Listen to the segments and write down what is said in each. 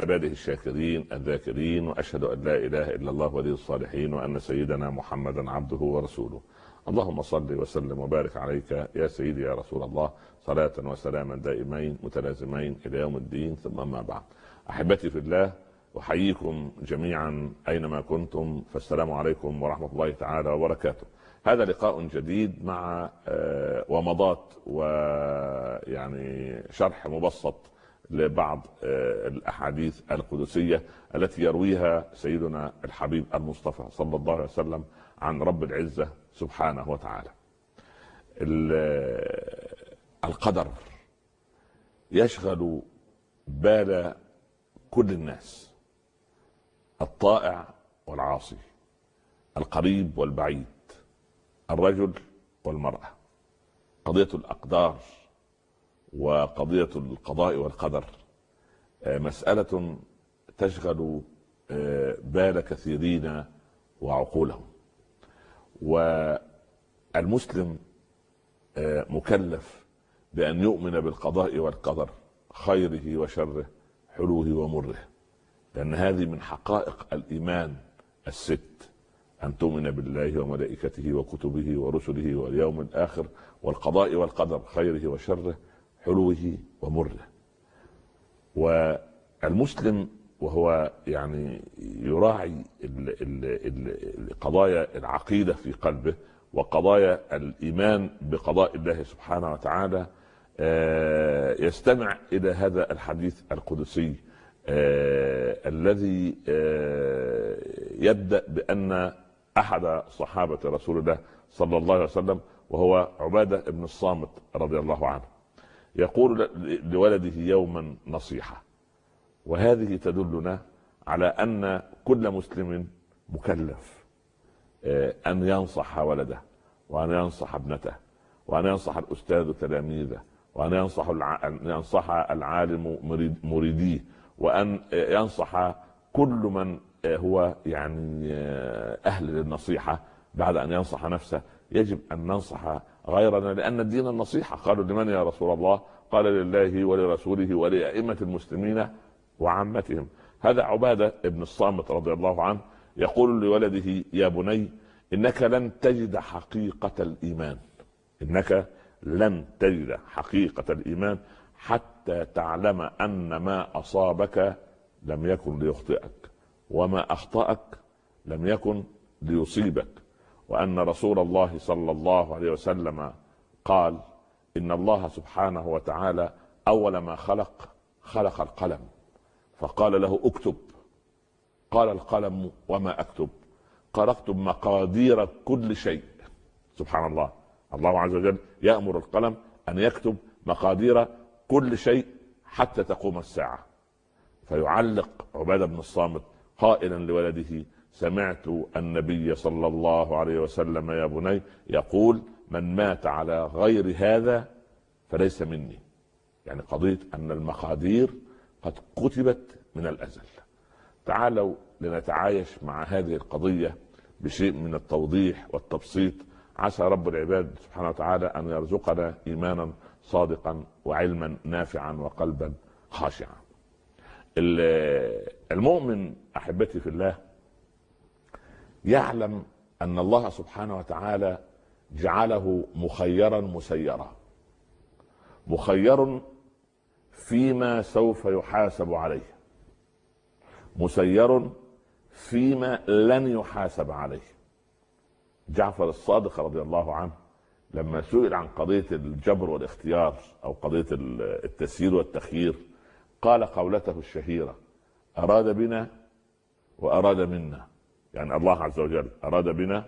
عباده الشاكرين الذاكرين وأشهد أن لا إله إلا الله ولي الصالحين وأن سيدنا محمدا عبده ورسوله. اللهم صل وسلم وبارك عليك يا سيدي يا رسول الله صلاة وسلاما دائمين متلازمين إلى يوم الدين ثم ما بعد. أحبتي في الله أحييكم جميعا أينما كنتم فالسلام عليكم ورحمة الله تعالى وبركاته. هذا لقاء جديد مع آه، ومضات ويعني شرح مبسط لبعض آه، الأحاديث القدسية التي يرويها سيدنا الحبيب المصطفى صلى الله عليه وسلم عن رب العزة سبحانه وتعالى. القدر يشغل بال كل الناس الطائع والعاصي القريب والبعيد الرجل والمرأة قضية الأقدار وقضية القضاء والقدر. آه، مسألة تشغل آه، بال كثيرين وعقولهم. والمسلم آه، مكلف بأن يؤمن بالقضاء والقدر خيره وشره حلوة ومره. لأن هذه من حقائق الإيمان الست أن تؤمن بالله وملائكته وكتبه ورسله واليوم الآخر والقضاء والقدر خيره وشره. حلوة ومره. والمسلم وهو يعني يراعي قضايا العقيدة في قلبه وقضايا الإيمان بقضاء الله سبحانه وتعالى آه، يستمع إلى هذا الحديث القدسي آه، الذي آه، يبدأ بأن أحد صحابة رسول الله صلى الله عليه وسلم وهو عبادة بن الصامت رضي الله عنه. يقول لولده يوما نصيحة. وهذه تدلنا على أن كل مسلم مكلف آه، أن ينصح ولده وأن ينصح ابنته وأن ينصح الأستاذ تلاميذه وأن ينصح ينصح العالم مريديه وأن ينصح كل من هو يعني أهل للنصيحة. بعد أن ينصح نفسه يجب أن ننصح غيرنا لأن الدين النصيحة. قالوا لمن يا رسول الله؟ قال لله ولرسوله ولأئمة المسلمين وعامتهم. هذا عبادة ابن الصامت رضي الله عنه يقول لولده يا بني إنك لن تجد حقيقة الإيمان. إنك لن تجد حقيقة الإيمان حتى تعلم أن ما أصابك لم يكن ليخطئك وما أخطأك لم يكن ليصيبك. وأن رسول الله صلى الله عليه وسلم قال إن الله سبحانه وتعالى أول ما خلق خلق القلم. فقال له اكتب. قال القلم وما أكتب. قال اكتب مقادير كل شيء. سبحان الله. الله عز وجل يأمر القلم أن يكتب مقادير كل شيء حتى تقوم الساعة. فيعلق عبادة بن الصامت قائلا لولده سمعت النبي صلى الله عليه وسلم يا بني يقول من مات على غير هذا فليس مني. يعني قضية أن المقادير قد كتبت من الأزل. تعالوا لنتعايش مع هذه القضية بشيء من التوضيح والتبسيط. عسى رب العباد سبحانه وتعالى أن يرزقنا إيمانا صادقا وعلما نافعا وقلبا خاشعا. المؤمن أحبتي في الله يعلم أن الله سبحانه وتعالى جعله مخيرا مسيرا مخير فيما سوف يحاسب عليه مسير فيما لن يحاسب عليه. جعفر الصادق رضي الله عنه لما سئل عن قضية الجبر والاختيار أو قضية التسيير والتخيير قال قولته الشهيرة أراد بنا وأراد منا. يعني الله عز وجل أراد بنا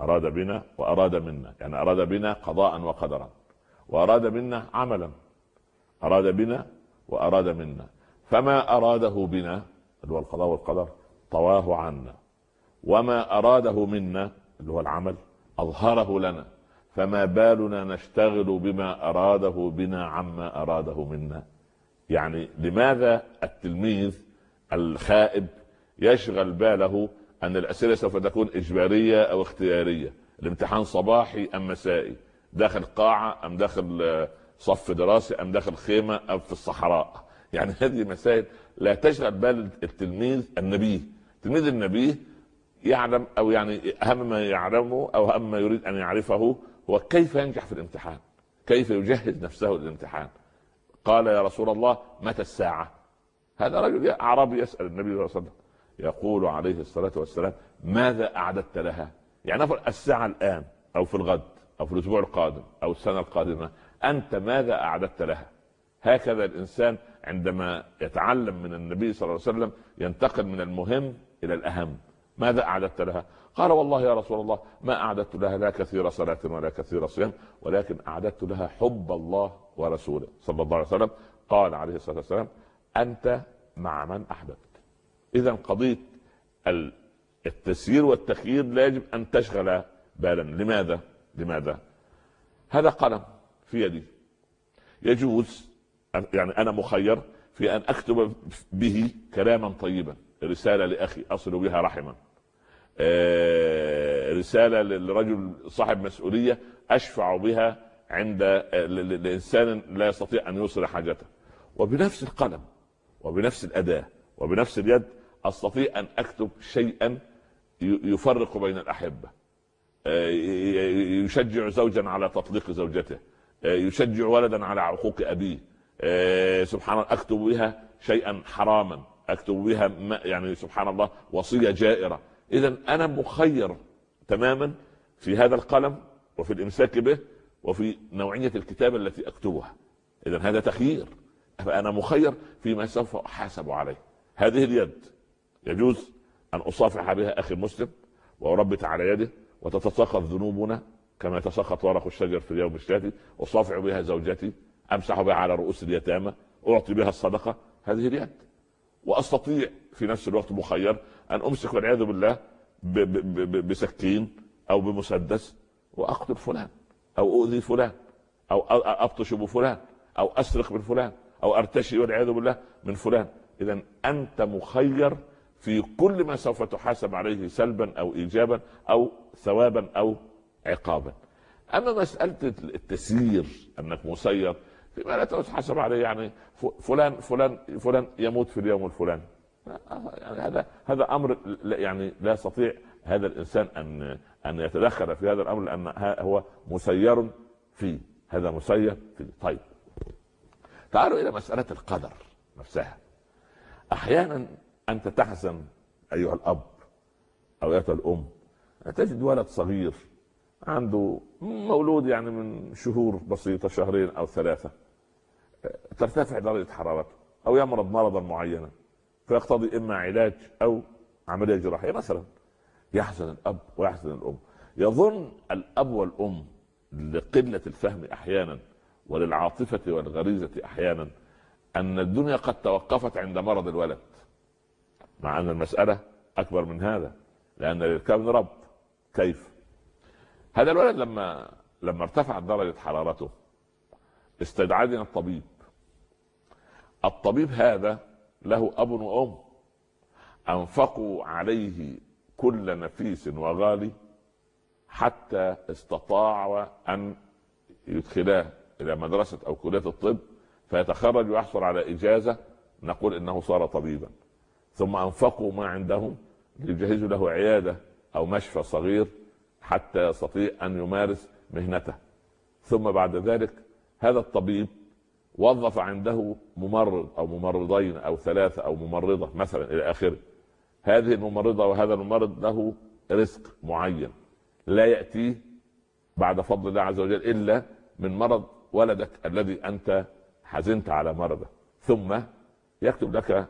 أراد بنا وأراد منا. يعني أراد بنا قضاء وقدرا. وأراد منا عملا. أراد بنا وأراد منا. فما أراده بنا اللي هو القضاء والقدر طواه عنا. وما أراده منا اللي هو العمل أظهره لنا. فما بالنا نشتغل بما أراده بنا عما أراده منا. يعني لماذا التلميذ الخائب يشغل باله أن الأسئلة سوف تكون إجبارية أو اختيارية. الامتحان صباحي أم مسائي؟ داخل قاعة أم داخل صف دراسي أم داخل خيمة أم في الصحراء؟ يعني هذه مسائل لا تشغل بال التلميذ النبي. التلميذ النبي يعلم أو يعني أهم ما يعلمه أو أهم ما يريد أن يعرفه هو كيف ينجح في الامتحان. كيف يجهز نفسه للامتحان. قال يا رسول الله متى الساعة؟ هذا رجل أعرابي يسأل النبي صلى الله عليه وسلم. يقول عليه الصلاة والسلام ماذا أعددت لها؟ يعني الساعة الآن أو في الغد أو في الأسبوع القادم أو السنة القادمة أنت ماذا أعددت لها؟ هكذا الإنسان عندما يتعلم من النبي صلى الله عليه وسلم ينتقل من المهم إلى الأهم. ماذا أعددت لها؟ قال والله يا رسول الله ما أعددت لها لا كثير صلاة ولا كثير صيام ولكن أعددت لها حب الله ورسوله. صلى الله عليه وسلم قال عليه الصلاة والسلام أنت مع من أحببت. إذا قضية التسيير والتخيير لا يجب أن تشغل بالا. لماذا؟ لماذا؟ هذا قلم في يدي. يجوز يعني أنا مخير في أن أكتب به كلاما طيبا. رسالة لأخي أصل بها رحما. آه، رسالة لرجل صاحب مسؤولية أشفع بها عند لإنسان لا يستطيع أن يوصل حاجته. وبنفس القلم وبنفس الأداة وبنفس اليد أستطيع أن أكتب شيئا يفرق بين الأحبة. آه، يشجع زوجا على تطليق زوجته. آه، يشجع ولدا على عقوق أبيه. سبحان الله أكتب بها شيئا حراما. أكتب بها يعني سبحان الله وصية جائرة. اذا أنا مخير تماما في هذا القلم وفي الإمساك به وفي نوعية الكتابه التي أكتبها. اذا هذا تخيير. فانا مخير فيما سوف أحاسب عليه. هذه اليد. يجوز أن أصافح بها أخي المسلم واربت على يده وتتساقط ذنوبنا كما يتساقط ورق الشجر في اليوم الشاتي أصافح بها زوجتي أمسح بها على رؤوس اليتامى أعطي بها الصدقة. هذه اليد. وأستطيع في نفس الوقت مخير أن أمسك والعياذ بالله بسكين أو بمسدس وأقتل فلان أو أؤذي فلان أو أبطش بفلان أو أسرق من فلان أو أرتشي والعياذ بالله من فلان. اذا أنت مخير في كل ما سوف تحاسب عليه سلبا أو ايجابا أو ثوابا أو عقابا. أما مسألة التسيير أنك مسير فيما لا تحاسب عليه يعني فلان فلان فلان يموت في اليوم الفلاني. يعني هذا هذا أمر يعني لا يستطيع هذا الإنسان أن أن يتدخل في هذا الأمر لأن هو مسير فيه هذا مسير فيه طيب تعالوا إلى مسألة القدر نفسها. أحيانا أنت تحزن أيها الأب أو ايتها الأم تجد ولد صغير عنده مولود يعني من شهور بسيطة شهرين أو ثلاثة ترتفع درجة حرارته أو يمرض مرضا معينا فيقتضي إما علاج أو عملية جراحية مثلا. يحزن الأب ويحزن الأم. يظن الأب والأم لقلة الفهم أحيانا وللعاطفة والغريزة أحيانا أن الدنيا قد توقفت عند مرض الولد. مع أن المسألة أكبر من هذا لأن للكون رب. كيف؟ هذا الولد لما لما ارتفعت درجة حرارته استدعاني الطبيب. الطبيب هذا له أب وأم. أنفقوا عليه كل نفيس وغالي حتى استطاعوا أن يدخلاه إلى مدرسة أو كلية الطب فيتخرج ويحصل على إجازة. نقول إنه صار طبيبا. ثم أنفقوا ما عندهم ليجهزوا له عيادة أو مشفى صغير حتى يستطيع أن يمارس مهنته. ثم بعد ذلك هذا الطبيب وظف عنده ممرض أو ممرضين أو ثلاثة أو ممرضة مثلا إلى آخره. هذه الممرضة وهذا الممرض له رزق معين لا يأتيه بعد فضل الله عز وجل إلا من مرض ولدك الذي أنت حزنت على مرضه. ثم يكتب لك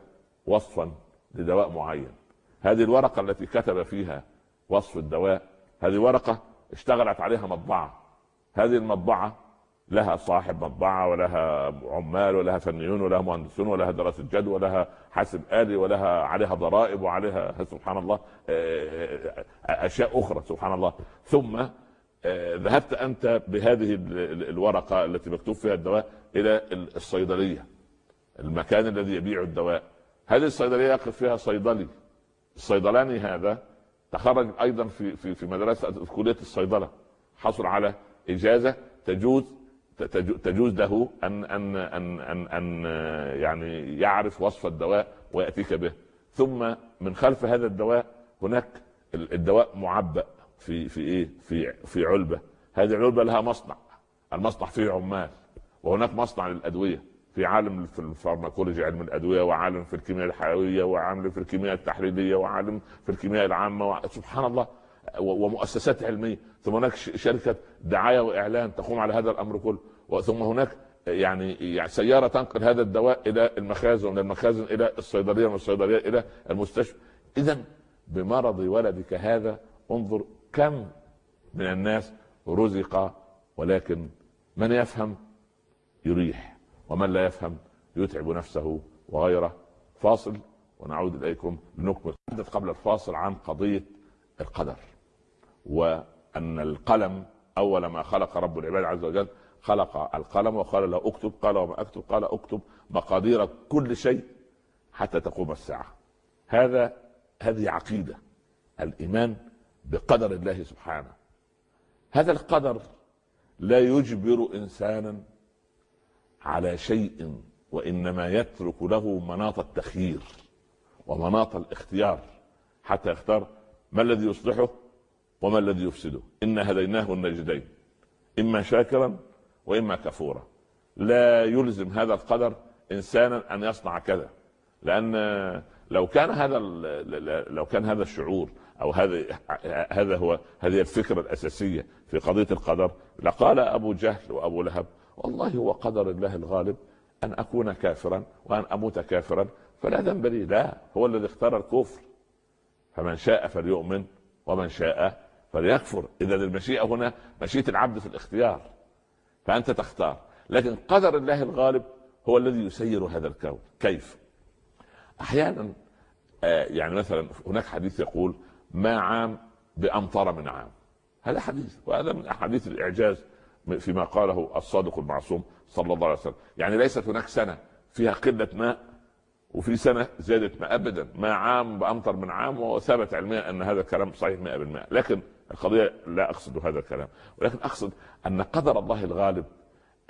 وصفا لدواء معين. هذه الورقة التي كتب فيها وصف الدواء هذه ورقة اشتغلت عليها مطبعة. هذه المطبعة لها صاحب مطبعة ولها عمال ولها فنيون ولها مهندسون ولها دراسة جدوى ولها حاسب آلي ولها عليها ضرائب وعليها سبحان الله آه، آه، أشياء أخرى سبحان الله. ثم آه، ذهبت أنت بهذه الورقة التي مكتوب فيها الدواء إلى الصيدلية. المكان الذي يبيع الدواء. هذه الصيدلية يقف فيها صيدلي. الصيدلاني هذا تخرج أيضا في في في مدرسة في كلية الصيدلة. حصل على إجازة تجوز تجوز له أن أن أن أن, أن يعني يعرف وصف الدواء ويأتيك به. ثم من خلف هذا الدواء هناك الدواء معبأ في في إيه؟ في في علبة. هذه العلبة لها مصنع. المصنع فيه عمال. وهناك مصنع للأدوية. في عالم في الفارماكولوجي علم الأدوية وعالم في الكيمياء الحيوية وعالم في الكيمياء التحليليه وعالم في الكيمياء العامة و... سبحان الله ومؤسسات علمية. ثم هناك شركة دعاية وإعلان تقوم على هذا الأمر كله. ثم هناك يعني سيارة تنقل هذا الدواء إلى المخازن ومن المخازن إلى الصيدلية ومن الصيدلية إلى المستشفى. اذا بمرض ولدك هذا انظر كم من الناس رزق ولكن من يفهم يريح. ومن لا يفهم يتعب نفسه وغيره. فاصل ونعود إليكم لنكمل قبل الفاصل عن قضية القدر وأن القلم أول ما خلق رب العباد عز وجل خلق القلم وقال له اكتب قال وما أكتب قال اكتب مقادير كل شيء حتى تقوم الساعة. هذا هذه عقيدة الإيمان بقدر الله سبحانه. هذا القدر لا يجبر إنسانا على شيء وإنما يترك له مناط التخيير ومناط الاختيار حتى يختار ما الذي يصلحه وما الذي يفسده. إنا هديناه النجدين إما شاكرا وإما كفورا. لا يلزم هذا القدر انسانا أن يصنع كذا لأن لو كان هذا لو كان هذا الشعور أو هذا هذا هو هذه الفكرة الأساسية في قضية القدر. لقال أبو جهل وأبو لهب والله هو قدر الله الغالب أن أكون كافرا وأن أموت كافرا فلا ذنب لي لا هو الذي اختار الكفر. فمن شاء فليؤمن ومن شاء فليكفر. إذا المشيئة هنا مشيئة العبد في الاختيار فأنت تختار. لكن قدر الله الغالب هو الذي يسير هذا الكون. كيف؟ أحيانا آه، يعني مثلا هناك حديث يقول ما عام بامطر من عام. هذا حديث وهذا من أحاديث الإعجاز. فيما قاله الصادق المعصوم صلى الله عليه وسلم. يعني ليست هناك سنة فيها قلة ماء وفي سنة زادت ماء أبدا. ما عام بأمطر من عام وثبت علميا أن هذا الكلام صحيح 100% لكن القضية لا أقصد هذا الكلام. ولكن أقصد أن قدر الله الغالب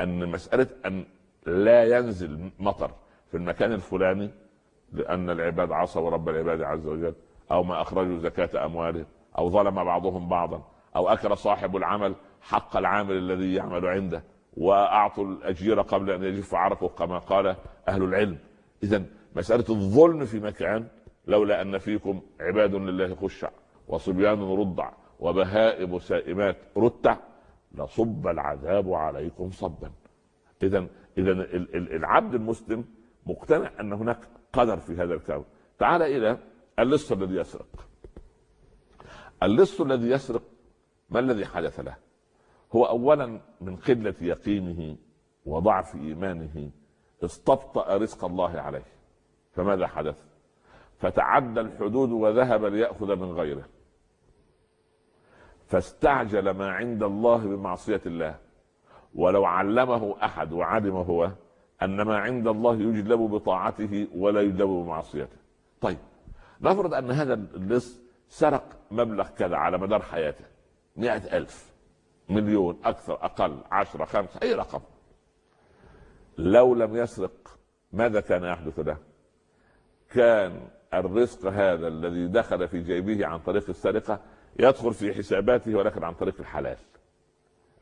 أن مسألة أن لا ينزل مطر في المكان الفلاني لأن العباد عصوا رب العباد عز وجل أو ما أخرجوا زكاة أموالهم أو ظلم بعضهم بعضا أو أكل صاحب العمل حق العامل الذي يعمل عنده وأعطوا الأجير قبل أن يجف عرقه كما قال أهل العلم. اذا مسألة الظلم في مكان لولا أن فيكم عباد لله خشع وصبيان رضع وبهائم سائمات رتع لصب العذاب عليكم صبا. اذا اذا العبد المسلم مقتنع أن هناك قدر في هذا الكون. تعال إلى اللص الذي يسرق. اللص الذي يسرق ما الذي حدث له؟ هو اولا من قلة يقينه وضعف إيمانه استبطأ رزق الله عليه. فماذا حدث؟ فتعدى الحدود وذهب ليأخذ من غيره. فاستعجل ما عند الله بمعصية الله. ولو علمه أحد وعلم هو أن ما عند الله يجلب بطاعته ولا يجلب بمعصيته. طيب نفرض أن هذا اللص سرق مبلغ كذا على مدار حياته مئة ألف. مليون أكثر أقل عشرة خمسة أي رقم. لو لم يسرق ماذا كان يحدث له؟ كان الرزق هذا الذي دخل في جيبه عن طريق السرقة يدخل في حساباته ولكن عن طريق الحلال.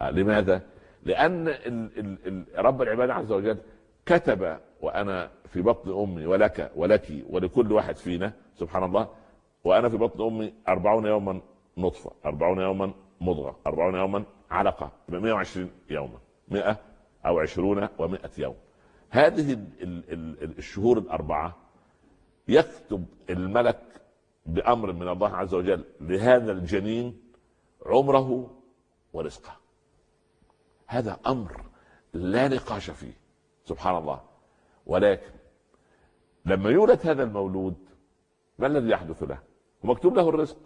آه، لماذا؟ ال رب العباد عز وجل كتب وأنا في بطن أمي ولك ولك ولكل واحد فينا سبحان الله وأنا في بطن أمي أربعون يوما نطفة أربعون يوما مضغة. أربعون يوما علقه 120 يوما. 100 أو 20 و100 يوم. هذه الشهور الأربعة يكتب الملك بأمر من الله عز وجل لهذا الجنين عمره ورزقه. هذا أمر لا نقاش فيه سبحان الله. ولكن لما يولد هذا المولود ما الذي يحدث له؟ ومكتوب له الرزق.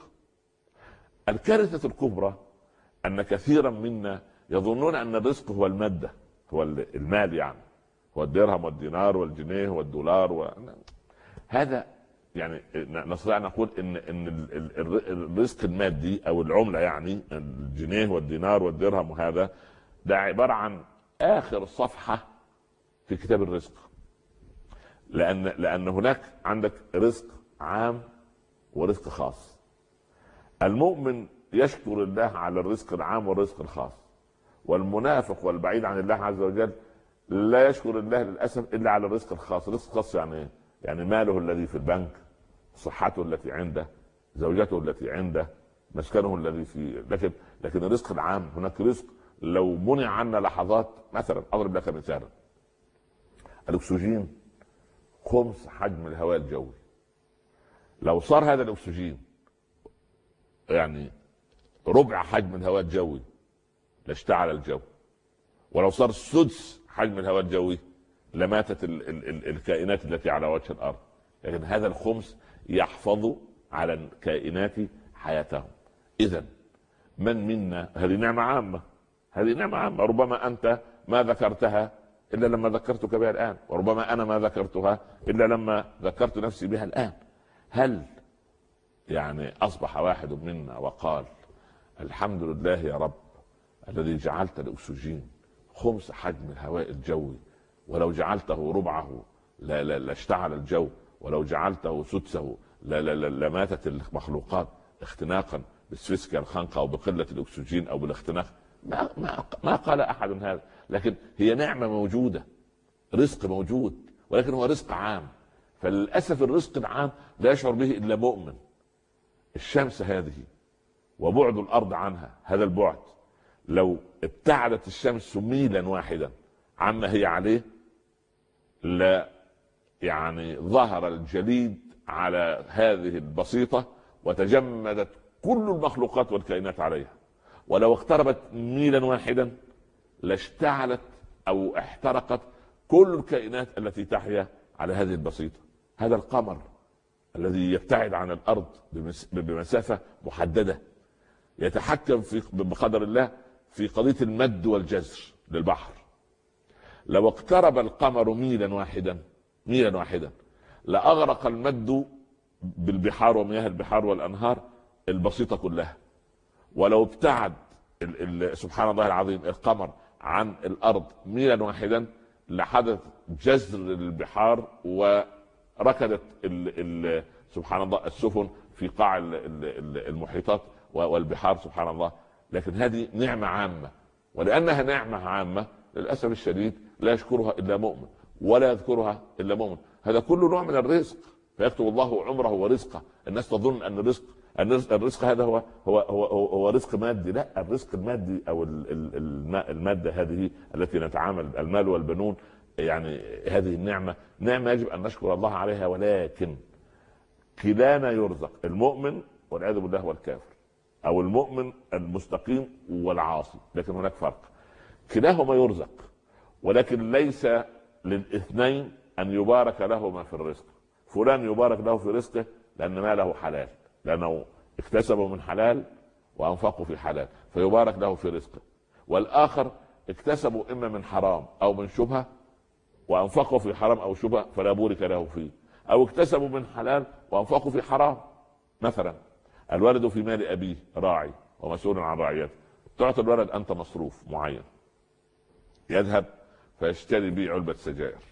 الكارثة الكبرى أن كثيرا منا يظنون أن الرزق هو المادة هو المال يعني هو الدرهم والدينار والجنيه والدولار و... هذا يعني نستطيع نقول ان إن الرزق المادي أو العملة يعني الجنيه والدينار والدرهم وهذا ده عبارة عن آخر صفحة في كتاب الرزق. لأن لأن هناك عندك رزق عام ورزق خاص. المؤمن يشكر الله على الرزق العام والرزق الخاص. والمنافق والبعيد عن الله عز وجل لا يشكر الله للأسف إلا على الرزق الخاص، الرزق الخاص يعني إيه؟ يعني ماله الذي في البنك، صحته التي عنده، زوجته التي عنده، مسكنه الذي في لكن لكن الرزق العام هناك رزق لو منع عنا لحظات مثلا أضرب لك مثالا الأكسجين خمس حجم الهواء الجوي. لو صار هذا الأكسجين يعني ربع حجم الهواء الجوي لاشتعل الجو. ولو صار سدس حجم الهواء الجوي لماتت ال ال ال الكائنات التي على وجه الأرض. لكن هذا الخمس يحفظ على الكائنات حياتهم. اذا من منا هذه نعمة عامة. هذه نعمة عامة. ربما أنت ما ذكرتها إلا لما ذكرتك بها الآن. وربما أنا ما ذكرتها إلا لما ذكرت نفسي بها الآن. هل يعني أصبح واحد منا وقال الحمد لله يا رب الذي جعلت الأكسجين خمس حجم الهواء الجوي ولو جعلته ربعه لا لا لاشتعل الجو ولو جعلته سدسه لا لا لا لماتت المخلوقات اختناقا بالسفسكة الخنقة أو بقلة الأكسجين أو بالاختناق. ما, ما, ما قال أحد هذا لكن هي نعمة موجودة رزق موجود ولكن هو رزق عام. فللأسف الرزق العام لا يشعر به إلا مؤمن. الشمس هذه وبعد الأرض عنها هذا البعد. لو ابتعدت الشمس ميلا واحدا عما هي عليه لا يعني ظهر الجليد على هذه البسيطة وتجمدت كل المخلوقات والكائنات عليها. ولو اقتربت ميلا واحدا لاشتعلت أو احترقت كل الكائنات التي تحيا على هذه البسيطة. هذا القمر الذي يبتعد عن الأرض بمسافة محددة. يتحكم في بقدر الله في قضية المد والجزر للبحر. لو اقترب القمر ميلا واحدا ميلا واحدا لأغرق المد بالبحار ومياه البحار والأنهار البسيطة كلها. ولو ابتعد ال ال سبحان الله العظيم القمر عن الأرض ميلا واحدا لحدث جزر البحار وركدت ال ال سبحان الله السفن في قاع المحيطات والبحار سبحان الله. لكن هذه نعمة عامة. ولأنها نعمة عامة للأسف الشديد لا يشكرها إلا مؤمن ولا يذكرها إلا مؤمن. هذا كله نوع من الرزق. فيكتب الله عمره ورزقه. الناس تظن أن الرزق الرزق هذا هو هو هو, هو رزق مادي. لا الرزق المادي أو المادة هذه التي نتعامل المال والبنون يعني هذه النعمة. نعمة يجب أن نشكر الله عليها ولكن كلانا يرزق المؤمن والعياذ بالله والكافر. أو المؤمن المستقيم والعاصي لكن هناك فرق. كلاهما يرزق ولكن ليس للاثنين أن يبارك لهما في الرزق. فلان يبارك له في رزقه لأن ماله حلال لأنه اكتسبه من حلال وأنفقه في حلال فيبارك له في رزقه. والآخر اكتسبه إما من حرام أو من شبهة وأنفقه في حرام أو شبهة فلا بورك له فيه أو اكتسبوا من حلال وانفقوا في حرام مثلا. الولد في مال أبيه راعي ومسؤول عن رعيته. تعطي الولد أنت مصروف معين. يذهب فيشتري به علبة سجائر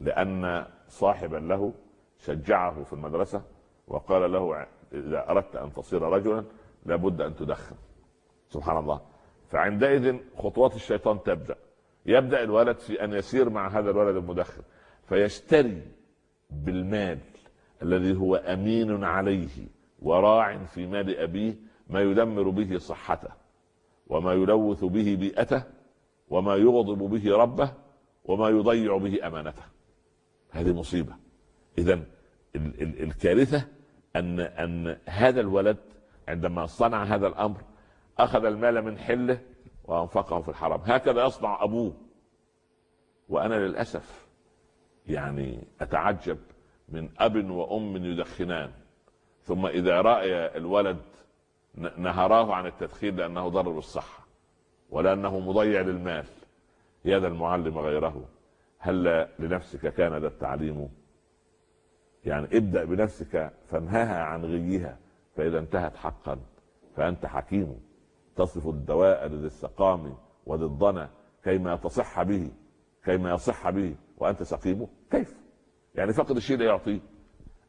لأن صاحبا له شجعه في المدرسة وقال له إذا أردت أن تصير رجلا لابد أن تدخن. سبحان الله. فعندئذ خطوات الشيطان تبدأ. يبدأ الولد في أن يسير مع هذا الولد المدخن. فيشتري بالمال الذي هو أمين عليه. وراع في مال أبيه ما يدمر به صحته وما يلوث به بيئته وما يغضب به ربه وما يضيع به أمانته. هذه مصيبة. اذا الكارثة ان أن هذا الولد عندما صنع هذا الأمر أخذ المال من حله وأنفقه في الحرام. هكذا يصنع أبوه. وأنا للأسف يعني أتعجب من أب وأم يدخنان. ثم إذا راى الولد نهراه عن التدخين لأنه ضر بالصحه ولأنه مضيع للمال يا ذا المعلم غيره هل لنفسك كان ذا التعليم يعني ابدأ بنفسك فانهها عن غيها فإذا انتهت حقا فأنت حكيم تصف الدواء لذي السقام وذي الضنا كيما تصح به كيما يصح به وأنت سقيمه كيف؟ يعني فقد الشيء لا يعطيه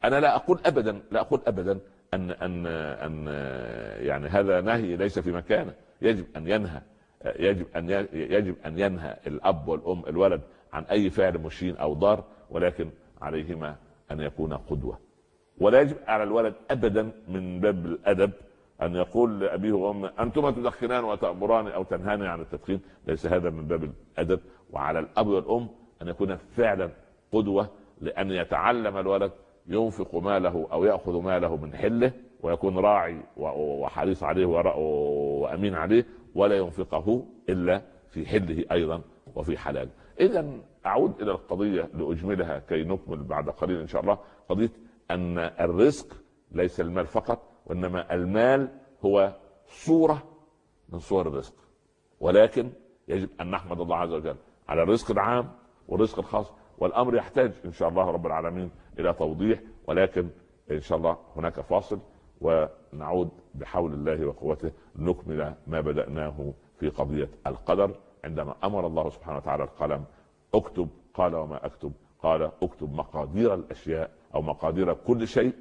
أنا لا أقول ابدا لا أقول ابدا أن أن أن يعني هذا نهي ليس في مكانه. يجب أن ينهى يجب أن يجب أن ينهى الأب والأم الولد عن أي فعل مشين أو ضار ولكن عليهما أن يكون قدوة. ولا يجب على الولد ابدا من باب الأدب أن يقول لأبيه وأمه أنتما تدخنان وتأمران أو تنهاني عن التدخين. ليس هذا من باب الأدب. وعلى الأب والأم أن يكون فعلا قدوة لأن يتعلم الولد ينفق ماله أو يأخذ ماله من حله ويكون راعي وحريص عليه وأمين عليه ولا ينفقه إلا في حله أيضا وفي حلاله. اذا أعود إلى القضية لأجملها كي نكمل بعد قليل إن شاء الله قضية أن الرزق ليس المال فقط وإنما المال هو صورة من صور الرزق ولكن يجب أن نحمد الله عز وجل على الرزق العام والرزق الخاص والأمر يحتاج إن شاء الله رب العالمين إلى توضيح ولكن إن شاء الله هناك فاصل ونعود بحول الله وقوته نكمل ما بدأناه في قضية القدر. عندما أمر الله سبحانه وتعالى القلم اكتب قال وما أكتب قال اكتب مقادير الأشياء أو مقادير كل شيء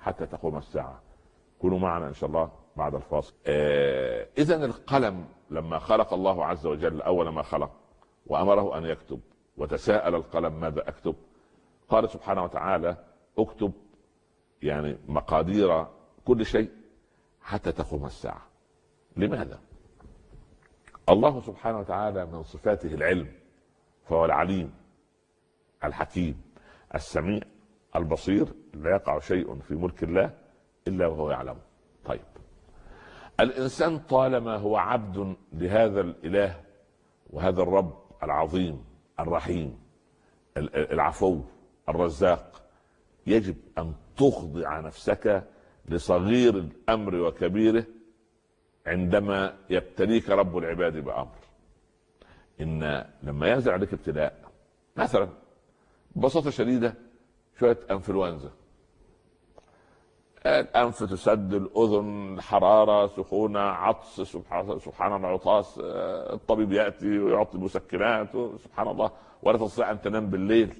حتى تقوم الساعة. كونوا معنا إن شاء الله بعد الفاصل. آه إذا القلم لما خلق الله عز وجل أول ما خلق وأمره أن يكتب وتساءل القلم ماذا أكتب؟ قال سبحانه وتعالى اكتب يعني مقادير كل شيء حتى تقوم الساعة. لماذا؟ الله سبحانه وتعالى من صفاته العلم فهو العليم الحكيم السميع البصير لا يقع شيء في ملك الله إلا وهو يعلمه طيب. الإنسان طالما هو عبد لهذا الإله وهذا الرب العظيم الرحيم العفو الرزاق. يجب أن تخضع نفسك لصغير الأمر وكبيره عندما يبتليك رب العباد بأمر. إن لما ينزل عليك ابتلاء مثلا ببساطة شديدة شوية أنفلونزا. الانف تسد الأذن حرارة سخونة عطس سبحان الله عطاس الطبيب يأتي ويعطي مسكنات سبحان الله ولا تستطيع أن تنام بالليل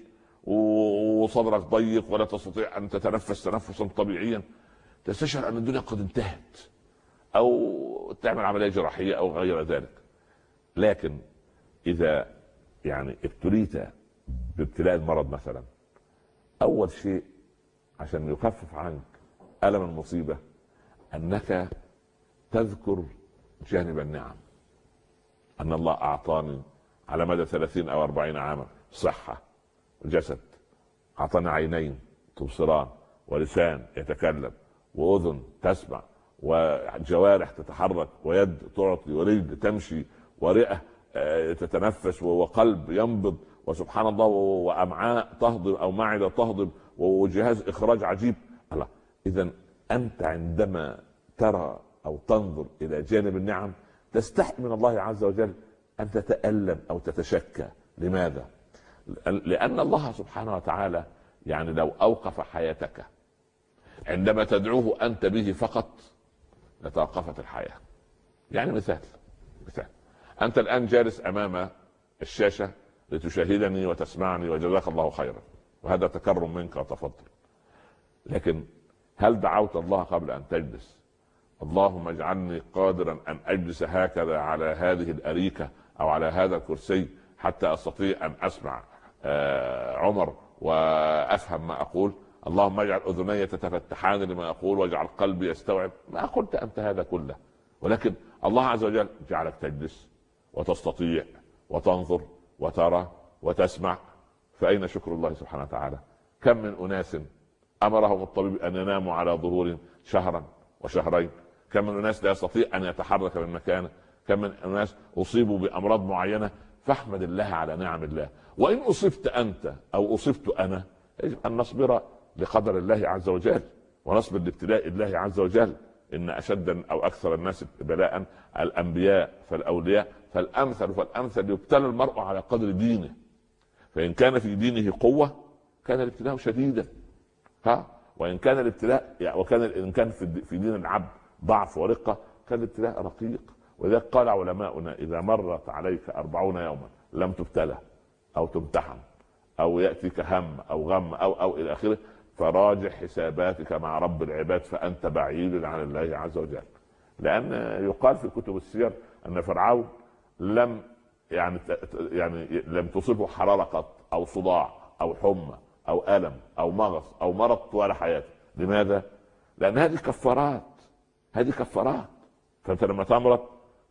وصدرك ضيق ولا تستطيع أن تتنفس تنفسا طبيعيا. تستشعر أن الدنيا قد انتهت أو تعمل عملية جراحية أو غير ذلك. لكن إذا يعني ابتليت بابتلاء المرض مثلا أول شيء عشان يخفف عنك ألم المصيبة أنك تذكر جانب النعم أن الله أعطاني على مدى ثلاثين أو أربعين عاما صحة جسد أعطاني عينين تبصران ولسان يتكلم وأذن تسمع وجوارح تتحرك ويد تعطي ورجل تمشي ورئة آه، تتنفس وقلب ينبض وسبحان الله وأمعاء تهضم أو معدة تهضم وجهاز إخراج عجيب. الله اذا أنت عندما ترى أو تنظر إلى جانب النعم تستحي من الله عز وجل أن تتألم أو تتشكى. لماذا؟ لأن الله سبحانه وتعالى يعني لو أوقف حياتك عندما تدعوه أنت به فقط لتوقفت الحياة. يعني مثال مثال. أنت الآن جالس أمام الشاشة لتشاهدني وتسمعني وجزاك الله خيرا وهذا تكرم منك وتفضل. لكن هل دعوت الله قبل أن تجلس؟ اللهم اجعلني قادرا أن أجلس هكذا على هذه الأريكة أو على هذا الكرسي حتى أستطيع أن أسمع آه، عمر وأفهم ما أقول. اللهم اجعل أذني تتفتحان لما أقول واجعل قلبي يستوعب ما قلت أنت هذا كله. ولكن الله عز وجل جعلك تجلس وتستطيع وتنظر وترى وتسمع. فأين شكر الله سبحانه وتعالى؟ كم من أناس أمرهم الطبيب أن يناموا على ظهور شهرا وشهرين. كم من أناس لا يستطيع أن يتحرك من مكانه. كم من الناس أصيبوا بأمراض معينة. فاحمد الله على نعم الله. وإن أصبت أنت أو أصبت أنا يجب أن نصبر لقدر الله عز وجل ونصبر لابتلاء الله عز وجل. إن أشد أو أكثر الناس بلاء الأنبياء فالأولياء فالأمثل فالأمثل. يبتلى المرء على قدر دينه. فإن كان في دينه قوة كان الابتلاء شديدا. ها؟ وإن كان الابتلاء يعني وكان إن كان في دين العبد ضعف ورقة كان الابتلاء رقيق. ولذلك قال علماؤنا إذا مرت عليك أربعون يوما لم تبتلى أو تمتحن أو يأتيك هم أو غم أو أو إلى آخره فراجع حساباتك مع رب العباد فأنت بعيد عن الله عز وجل. لأن يقال في كتب السير أن فرعون لم يعني يعني لم تصبه حرارة قط أو صداع أو حمى أو ألم أو مغص أو مرض طوال حياته. لماذا؟ لأن هذه كفارات هذه كفارات. فأنت لما تمرض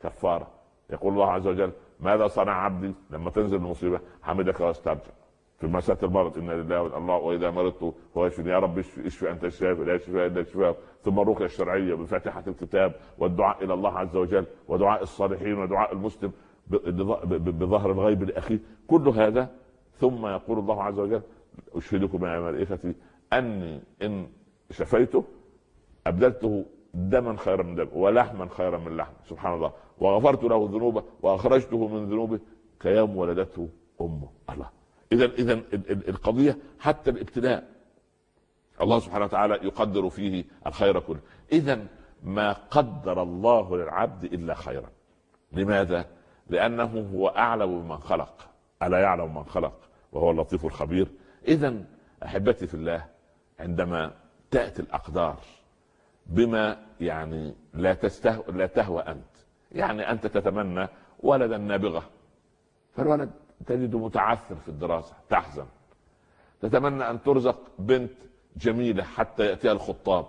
كفارة. يقول الله عز وجل ماذا صنع عبدي لما تنزل المصيبة؟ حمدك واسترجع. في مسألة المرض إن لله الله وإذا مرضت هو يشفي يا رب اشفي, اشفي أنت الشافي لا يشفي إلا الشفاء. ثم الرقية الشرعية بفاتحة الكتاب والدعاء إلى الله عز وجل ودعاء الصالحين ودعاء المسلم بظهر الغيب لأخيه. كل هذا ثم يقول الله عز وجل أشهدكم يا ملائكتي أني إن شفيته أبدلته دما خيرا من دم ولحما خيرا من لحم. سبحان الله. وغفرت له ذنوبه وأخرجته من ذنوبه. كيوم ولدته امه الله. اذا اذا القضية حتى الابتلاء الله سبحانه وتعالى يقدر فيه الخير كله. اذا ما قدر الله للعبد إلا خيرا. لماذا؟ لأنه هو أعلم بمن خلق. ألا يعلم من خلق؟ وهو اللطيف الخبير. اذا أحبتي في الله عندما تأتي الأقدار بما يعني لا تستهو لا تهوى أنت. يعني أنت تتمنى ولدا نابغة. فالولد تجده متعثر في الدراسة تحزن. تتمنى أن ترزق بنت جميلة حتى يأتيها الخطاب.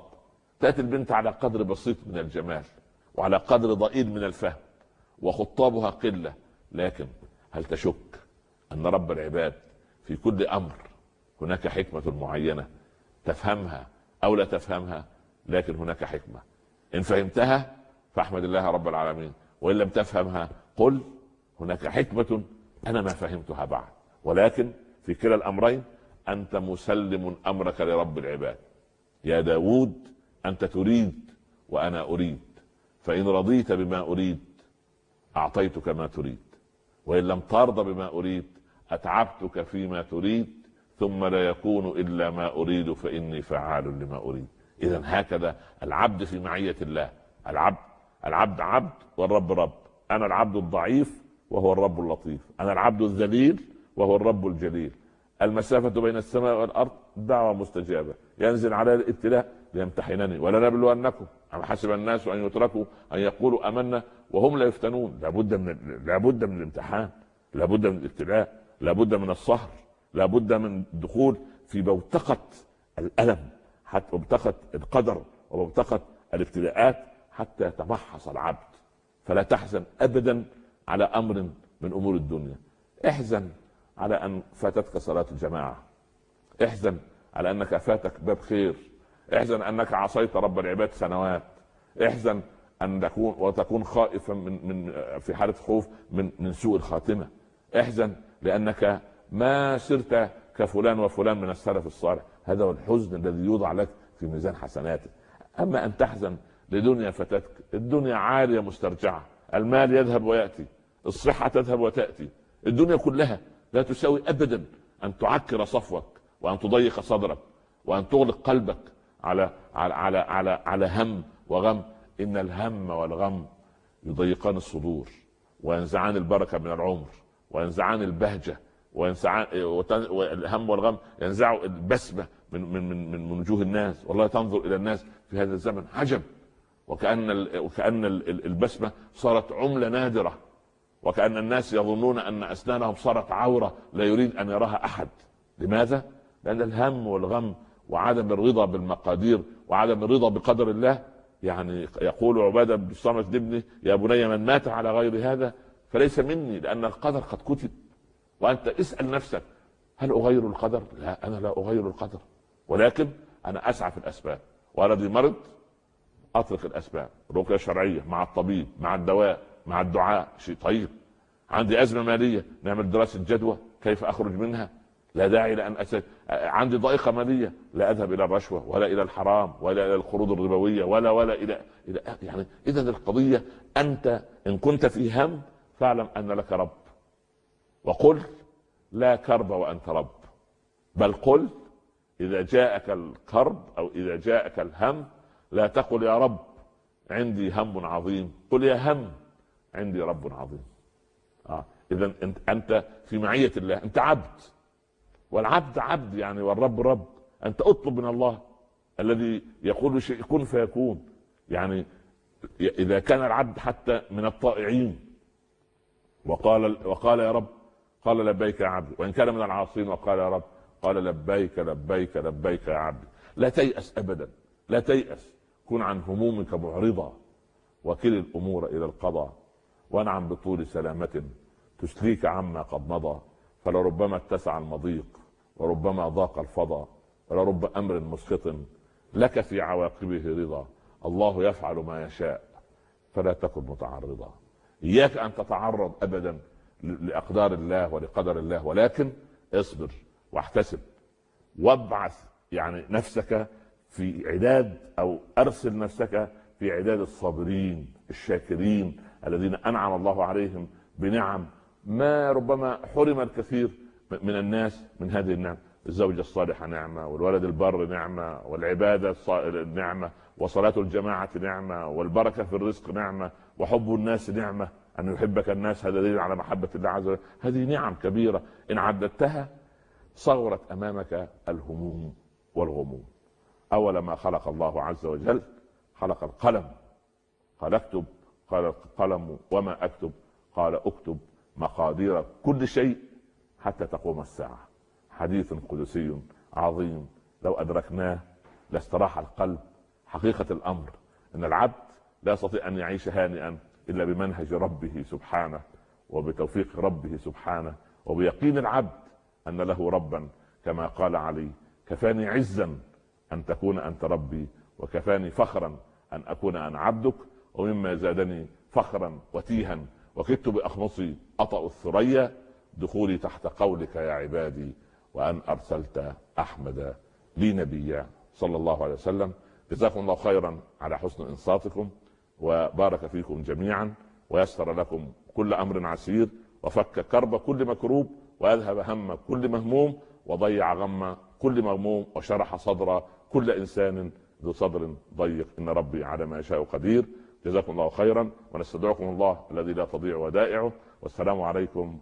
تأتي البنت على قدر بسيط من الجمال وعلى قدر ضئيل من الفهم وخطابها قلة. لكن هل تشك أن رب العباد في كل أمر هناك حكمة معينة تفهمها أو لا تفهمها لكن هناك حكمة. إن فهمتها فاحمد الله رب العالمين وإن لم تفهمها قل هناك حكمة أنا ما فهمتها بعد. ولكن في كلا الأمرين أنت مسلم أمرك لرب العباد. يا داود أنت تريد وأنا أريد. فإن رضيت بما أريد أعطيتك ما تريد. وإن لم ترضى بما أريد أتعبتك فيما تريد ثم لا يكون إلا ما أريد فإني فعال لما أريد. إذا هكذا العبد في معية الله. العبد العبد عبد والرب رب. أنا العبد الضعيف وهو الرب اللطيف. أنا العبد الذليل وهو الرب الجليل. المسافة بين السماء والأرض دعوة مستجابة. ينزل على الابتلاء ليمتحنني. ولنبلونكم أم حسب الناس أن يتركوا أن يقولوا آمنا وهم لا يفتنون. لابد من لابد من الامتحان. لابد من الابتلاء. لابد من الصهر. لابد من الدخول في بوتقة الألم حتى وبتقت القدر وبتقت الابتلاءات حتى يتمحص العبد. فلا تحزن ابدا على أمر من أمور الدنيا. احزن على أن فاتتك صلاة الجماعة. احزن على أنك فاتك باب خير. احزن أنك عصيت رب العباد سنوات. احزن أن تكون وتكون خائفا من من في حالة خوف من من سوء الخاتمة. احزن لأنك ما سرت كفلان وفلان من السلف الصالح. هذا هو الحزن الذي يوضع لك في ميزان حسناتك. أما أن تحزن لدنيا فتتك الدنيا عالية مسترجعة. المال يذهب ويأتي الصحة تذهب وتأتي. الدنيا كلها لا تساوي ابدا أن تعكر صفوك وأن تضيق صدرك وأن تغلق قلبك على على على على, على هم وغم. إن الهم والغم يضيقان الصدور وينزعان البركة من العمر وينزعان البهجة وينزعان والهم والغم ينزعوا البسمة من من من من وجوه الناس. والله تنظر إلى الناس في هذا الزمن. عجب. وكأن وكأن البسمة صارت عملة نادرة. وكأن الناس يظنون أن أسنانهم صارت عورة لا يريد أن يراها أحد. لماذا؟ لأن الهم والغم وعدم الرضا بالمقادير وعدم الرضا بقدر الله يعني يقول عبادة بن الصامت لابنه يا بني من مات على غير هذا فليس مني لأن القدر قد كتب وأنت اسأل نفسك هل أغير القدر؟ لا أنا لا أغير القدر ولكن أنا أسعى في الأسباب والذي مرض اترك الأسباب رقية شرعية مع الطبيب مع الدواء مع الدعاء شيء طيب عندي أزمة مالية نعمل دراسة جدوى كيف أخرج منها لا داعي لأن أسد. عندي ضائقة مالية لا أذهب إلى الرشوة ولا إلى الحرام ولا إلى القروض الربوية ولا ولا إلى إلى يعني اذا القضية أنت إن كنت في هم فاعلم أن لك رب وقل لا كرب وأنت رب. بل قل إذا جاءك الكرب أو إذا جاءك الهم لا تقل يا رب عندي هم عظيم. قل يا هم عندي رب عظيم. آه. اذا انت أنت في معية الله. أنت عبد. والعبد عبد يعني والرب رب. أنت أطلب من الله الذي يقول شيء كن فيكون. يعني إذا كان العبد حتى من الطائعين. وقال وقال يا رب قال لبيك يا عبد. وإن كان من العاصين وقال يا رب قال لبيك لبيك لبيك يا عبد. لا تيأس ابدا. لا تيأس. كن عن همومك معرضا وكل الأمور إلى القضاء. وانعم بطول سلامة تسليك عما قد مضى. فلربما اتسع المضيق. وربما ضاق الفضا ولرب أمر مسخط لك في عواقبه رضا. الله يفعل ما يشاء. فلا تكن متعرضا. إياك أن تتعرض ابدا. لأقدار الله ولقدر الله ولكن اصبر واحتسب. وابعث يعني نفسك في عداد أو أرسل نفسك في عداد الصابرين الشاكرين الذين أنعم الله عليهم بنعم ما ربما حرم الكثير من الناس من هذه النعم. الزوجة الصالحة نعمة والولد البر نعمة والعبادة نعمة وصلاة الجماعة نعمة والبركة في الرزق نعمة وحب الناس نعمة. أن يحبك الناس هذا دليل على محبة الله عز وجل. هذه نعم كبيرة. إن عددتها صغرت أمامك الهموم والغموم. أول ما خلق الله عز وجل؟ خلق القلم. قال اكتب. قال القلم وما أكتب. قال اكتب مقادير كل شيء حتى تقوم الساعة. حديث قدسي عظيم. لو أدركناه لاستراح القلب. حقيقة الأمر. أن العبد لا يستطيع أن يعيش هانئا. إلا بمنهج ربه سبحانه وبتوفيق ربه سبحانه وبيقين العبد أن له ربا كما قال علي كفاني عزا أن تكون أنت ربي وكفاني فخرا أن أكون أنا عبدك ومما زادني فخرا وتيها وكدت بأخمصي أطأ الثريا دخولي تحت قولك يا عبادي وأن أرسلت أحمد لي نبيا صلى الله عليه وسلم. جزاكم الله خيرا على حسن إنصاتكم. وبارك فيكم جميعا ويسر لكم كل أمر عسير وفك كرب كل مكروب واذهب هم كل مهموم وضيع غم كل مغموم وشرح صدر كل إنسان ذو صدر ضيق. إن ربي على ما يشاء قدير. جزاكم الله خيرا ونستدعكم الله الذي لا تضيع ودائعه. والسلام عليكم